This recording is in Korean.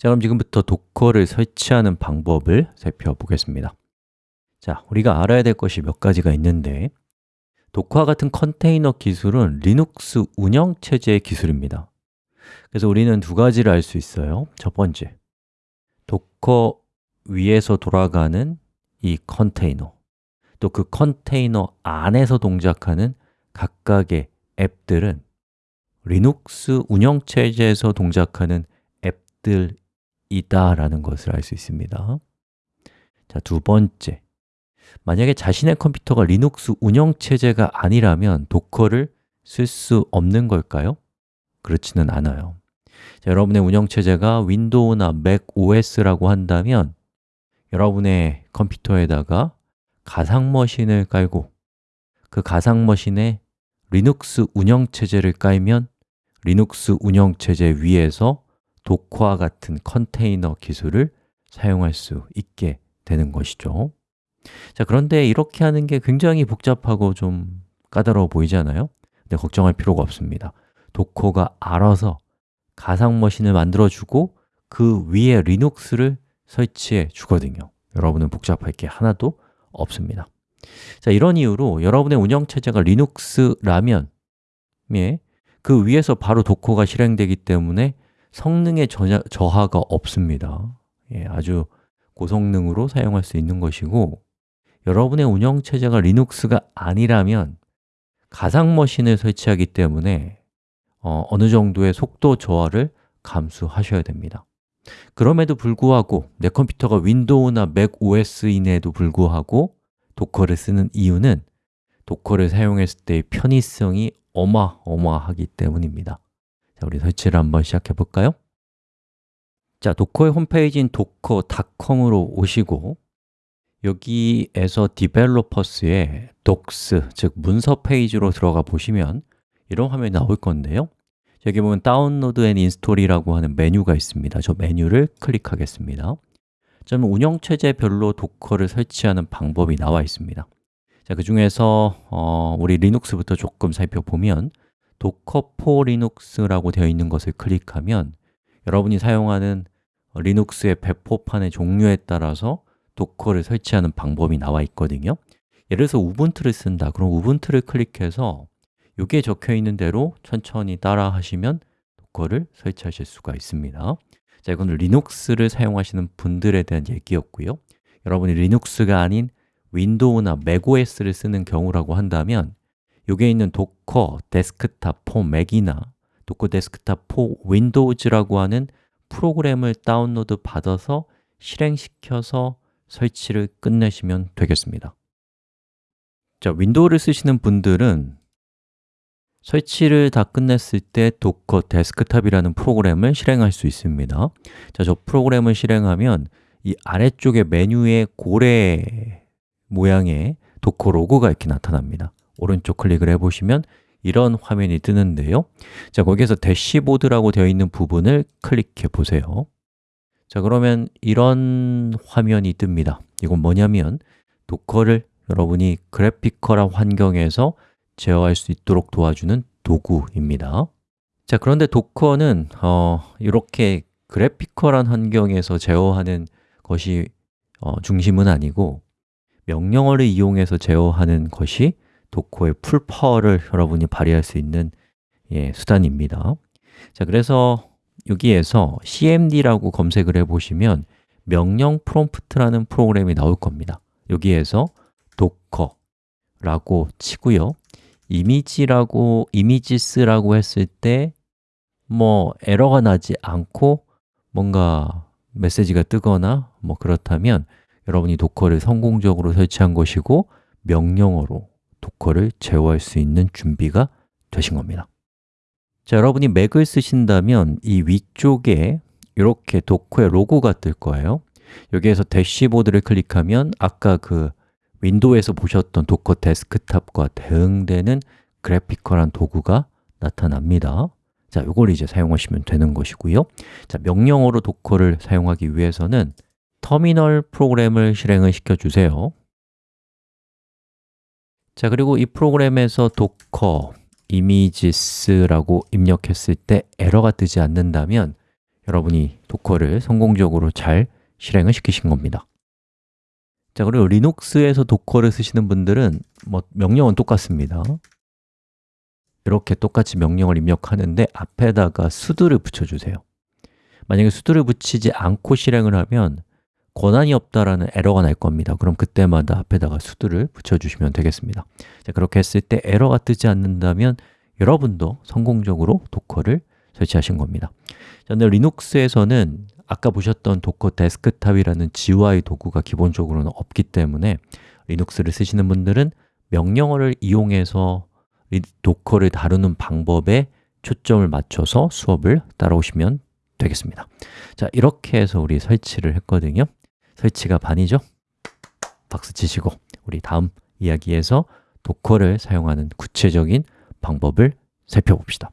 자, 그럼 지금부터 도커를 설치하는 방법을 살펴보겠습니다. 자, 우리가 알아야 될 것이 몇 가지가 있는데 도커와 같은 컨테이너 기술은 리눅스 운영체제의 기술입니다. 그래서 우리는 두 가지를 알 수 있어요. 첫 번째, 도커 위에서 돌아가는 이 컨테이너 또 그 컨테이너 안에서 동작하는 각각의 앱들은 리눅스 운영체제에서 동작하는 앱들 이다라는 것을 알 수 있습니다. 자, 두 번째. 만약에 자신의 컴퓨터가 리눅스 운영체제가 아니라면 도커를 쓸 수 없는 걸까요? 그렇지는 않아요. 자, 여러분의 운영체제가 윈도우나 맥 OS라고 한다면 여러분의 컴퓨터에다가 가상머신을 깔고 그 가상머신에 리눅스 운영체제를 깔면 리눅스 운영체제 위에서 도커와 같은 컨테이너 기술을 사용할 수 있게 되는 것이죠. 자, 그런데 이렇게 하는 게 굉장히 복잡하고 좀 까다로워 보이잖아요? 근데 걱정할 필요가 없습니다. 도커가 알아서 가상 머신을 만들어주고 그 위에 리눅스를 설치해 주거든요. 여러분은 복잡할 게 하나도 없습니다. 자, 이런 이유로 여러분의 운영체제가 리눅스라면 예, 그 위에서 바로 도커가 실행되기 때문에 성능의 저하, 저하가 없습니다. 예, 아주 고성능으로 사용할 수 있는 것이고 여러분의 운영체제가 리눅스가 아니라면 가상머신을 설치하기 때문에 어, 어느 정도의 속도 저하를 감수하셔야 됩니다. 그럼에도 불구하고 내 컴퓨터가 윈도우나 맥 OS인에도 불구하고 도커를 쓰는 이유는 도커를 사용했을 때의 편의성이 어마어마하기 때문입니다 자, 우리 설치를 한번 시작해 볼까요? 자, 도커의 홈페이지인 docker.com으로 오시고 여기에서 Developers의 docs, 즉 문서 페이지로 들어가 보시면 이런 화면이 나올 건데요. 여기 보면 Download and Install이라고 하는 메뉴가 있습니다. 저 메뉴를 클릭하겠습니다. 저는 운영체제별로 도커를 설치하는 방법이 나와 있습니다. 자, 그 중에서 어, 우리 리눅스부터 조금 살펴보면 Docker for Linux라고 되어 있는 것을 클릭하면 여러분이 사용하는 리눅스의 배포판의 종류에 따라서 도커를 설치하는 방법이 나와 있거든요. 예를 들어서 우분투를 쓴다. 그럼 우분투를 클릭해서 여기에 적혀 있는 대로 천천히 따라 하시면 도커를 설치하실 수가 있습니다. 자, 이건 리눅스를 사용하시는 분들에 대한 얘기였고요. 여러분이 리눅스가 아닌 윈도우나 맥OS를 쓰는 경우라고 한다면 여기에 있는 Docker Desktop for Mac이나 Docker Desktop for Windows라고 하는 프로그램을 다운로드 받아서 실행시켜서 설치를 끝내시면 되겠습니다. 자, 윈도우를 쓰시는 분들은 설치를 다 끝냈을 때 Docker Desktop이라는 프로그램을 실행할 수 있습니다. 자, 저 프로그램을 실행하면 이 아래쪽에 메뉴에 고래 모양의 Docker 로고가 이렇게 나타납니다 오른쪽 클릭을 해보시면 이런 화면이 뜨는데요. 자, 거기에서 대시보드라고 되어 있는 부분을 클릭해 보세요. 자, 그러면 이런 화면이 뜹니다. 이건 뭐냐면 Docker를 여러분이 graphical한 환경에서 제어할 수 있도록 도와주는 도구입니다. 자, 그런데 Docker는 어, 이렇게 graphical한 환경에서 제어하는 것이 어, 중심은 아니고 명령어를 이용해서 제어하는 것이 Docker의 full power를 여러분이 발휘할 수 있는 예, 수단입니다. 자, 그래서 여기에서 cmd라고 검색을 해보시면 명령 프롬프트라는 프로그램이 나올 겁니다. 여기에서 docker라고 치고요. 이미지라고, 이미지스라고 했을 때 뭐 에러가 나지 않고 뭔가 메시지가 뜨거나 뭐 그렇다면 여러분이 도커를 성공적으로 설치한 것이고 명령어로 Docker를 제어할 수 있는 준비가 되신 겁니다. 자, 여러분이 맥을 쓰신다면 이 위쪽에 이렇게 Docker의 로고가 뜰 거예요. 여기에서 대시보드를 클릭하면 아까 그 윈도우에서 보셨던 Docker Desktop과 대응되는 graphical한 도구가 나타납니다. 자, 이걸 이제 사용하시면 되는 것이고요. 자, 명령어로 Docker를 사용하기 위해서는 터미널 프로그램을 실행을 시켜주세요 자, 그리고 이 프로그램에서 docker images라고 입력했을 때 에러가 뜨지 않는다면 여러분이 도커를 성공적으로 잘 실행을 시키신 겁니다. 자, 그리고 리눅스에서 도커를 쓰시는 분들은 뭐 명령은 똑같습니다. 이렇게 똑같이 명령을 입력하는데 앞에다가 수두를 붙여주세요. 만약에 sudo를 붙이지 않고 실행을 하면 권한이 없다라는 에러가 날 겁니다. 그럼 그때마다 앞에다가 sudo를 붙여주시면 되겠습니다. 자, 그렇게 했을 때 에러가 뜨지 않는다면 여러분도 성공적으로 Docker를 설치하신 겁니다. 자, 근데 리눅스에서는 아까 보셨던 Docker Desktop이라는 GUI 도구가 기본적으로는 없기 때문에 리눅스를 쓰시는 분들은 명령어를 이용해서 Docker를 다루는 방법에 초점을 맞춰서 수업을 따라오시면 되겠습니다. 자, 이렇게 해서 우리 설치를 했거든요. 설치가 반이죠? 박수 치시고 우리 다음 이야기에서 도커를 사용하는 구체적인 방법을 살펴봅시다